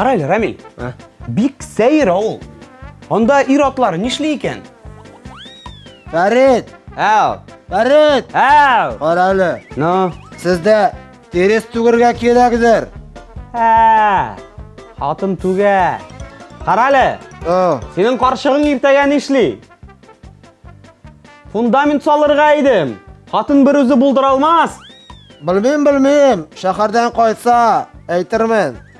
Кара әле, Рамил. Ә? Бик сәер авыл. Анда ир атлары нишли икән? Фәрит! Әу! Фәрит! Әу! Кара әле. Ну, Сездә Терес түгергә кирәкдер. Ә, хатын түгә. Карале. О. Синең каршыгың иртәгә нишли? Фундамент салырга идем. Хатын бер үзе булдыра алмас. Белмим, белмим. Шәһәрдән кайса, әйтермен.